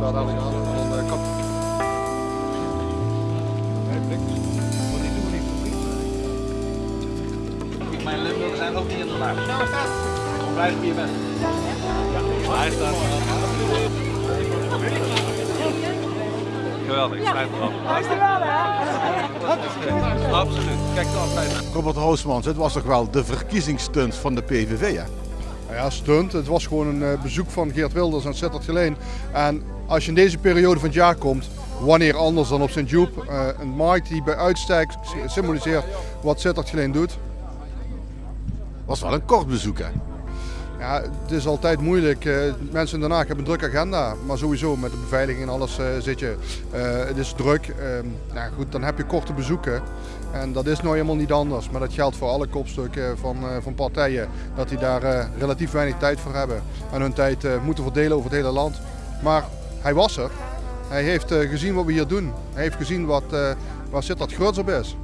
daar dan aan van uh, kap. Mijn Limburgers zijn ook niet in de laag. Dan blijf je hier weg. Hij staat Geweldig, schrijf erop. Absoluut. Kijk dan altijd. Robert Hoosmans, het was toch wel de verkiezingsstunt van de PVV, hè? Nou ja, stunt. Het was gewoon een uh, bezoek van Geert Wilders aan Sittard Geleen. En als je in deze periode van het jaar komt, wanneer anders dan op Sint-Joep, uh, een markt die bij uitstek symboliseert wat Sittard Geleen doet. Was wel een kort bezoek, hè? Ja, het is altijd moeilijk. Uh, mensen Haag hebben een drukke agenda. Maar sowieso met de beveiliging en alles uh, zit je. Uh, het is druk. nou goed, dan heb je korte bezoeken. En dat is nou helemaal niet anders. Maar dat geldt voor alle kopstukken van, van partijen. Dat die daar relatief weinig tijd voor hebben. En hun tijd moeten verdelen over het hele land. Maar hij was er. Hij heeft gezien wat we hier doen. Hij heeft gezien wat, waar Sittard groots op is.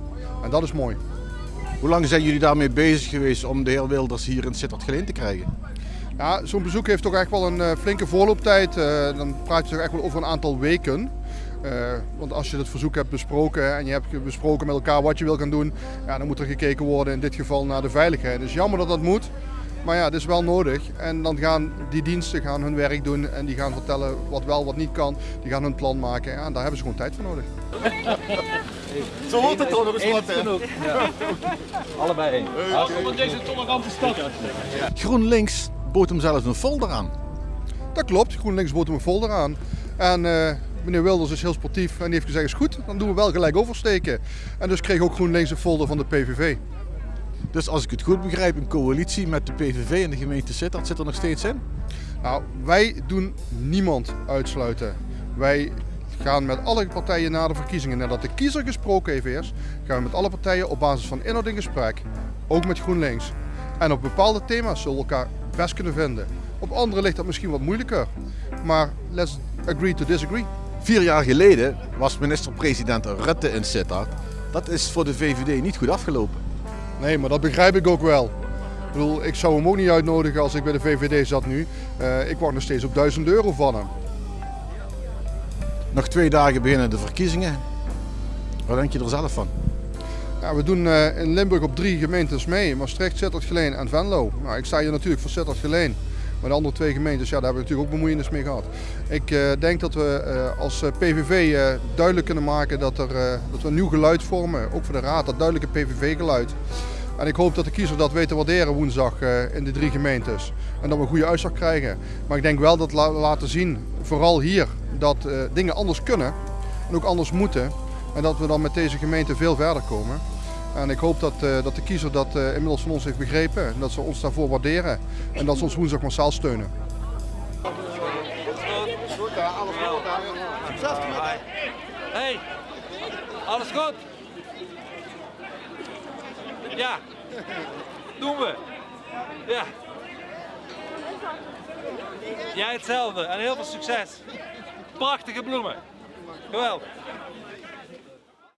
En dat is mooi. Hoe lang zijn jullie daarmee bezig geweest om de heer Wilders hier in Sittard Geleen te krijgen? Ja, zo'n bezoek heeft toch echt wel een uh, flinke voorlooptijd. Uh, dan praat je toch echt wel over een aantal weken. Uh, want als je het verzoek hebt besproken en je hebt besproken met elkaar wat je wil gaan doen, ja, dan moet er gekeken worden in dit geval naar de veiligheid. Het is jammer dat dat moet, maar ja, het is wel nodig. En dan gaan die diensten gaan hun werk doen en die gaan vertellen wat wel, wat niet kan. Die gaan hun plan maken ja, en daar hebben ze gewoon tijd voor nodig. Zo hoort het toch nog eens wat. Allebei één. Welkom in deze tolerante stad. GroenLinks bood hem zelfs een folder aan. Dat klopt, GroenLinks bood hem een folder aan. En uh, meneer Wilders is heel sportief en die heeft gezegd is goed, dan doen we wel gelijk oversteken. En dus kreeg ook GroenLinks een folder van de PVV. Dus als ik het goed begrijp, een coalitie met de PVV en de gemeente Sittard zit er nog steeds in? Nou, wij doen niemand uitsluiten. Wij gaan met alle partijen na de verkiezingen, nadat de kiezer gesproken heeft eerst, gaan we met alle partijen op basis van inhoud in gesprek. Ook met GroenLinks. En op bepaalde thema's zullen we elkaar best kunnen vinden. Op andere ligt dat misschien wat moeilijker. Maar let's agree to disagree. Vier jaar geleden was minister-president Rutte in Sittard. Dat is voor de VVD niet goed afgelopen. Nee, maar dat begrijp ik ook wel. Ik bedoel, ik zou hem ook niet uitnodigen als ik bij de VVD zat nu. Uh, ik wacht nog steeds op 1000 euro van hem. Nog twee dagen beginnen de verkiezingen. Wat denk je er zelf van? Ja, we doen uh, in Limburg op drie gemeentes mee. Maastricht, Sittard, Geleen en Venlo. Nou, ik sta hier natuurlijk voor Sittard, Geleen. Maar de andere twee gemeentes, ja, daar hebben we natuurlijk ook bemoeienis mee gehad. Ik uh, denk dat we uh, als PVV duidelijk kunnen maken dat, er, dat we een nieuw geluid vormen. Ook voor de Raad, dat duidelijke PVV-geluid. En ik hoop dat de kiezer dat weet te waarderen woensdag in de drie gemeentes. En dat we een goede uitslag krijgen. Maar ik denk wel dat we laten zien, vooral hier, dat dingen anders kunnen. En ook anders moeten. En dat we dan met deze gemeente veel verder komen. En ik hoop dat, uh, dat de kiezer dat uh, inmiddels van ons heeft begrepen. En dat ze ons daarvoor waarderen. En dat ze ons woensdag massaal steunen. Hey, alles goed? Ja, doen we. Ja. Jij hetzelfde en heel veel succes. Prachtige bloemen. Geweldig.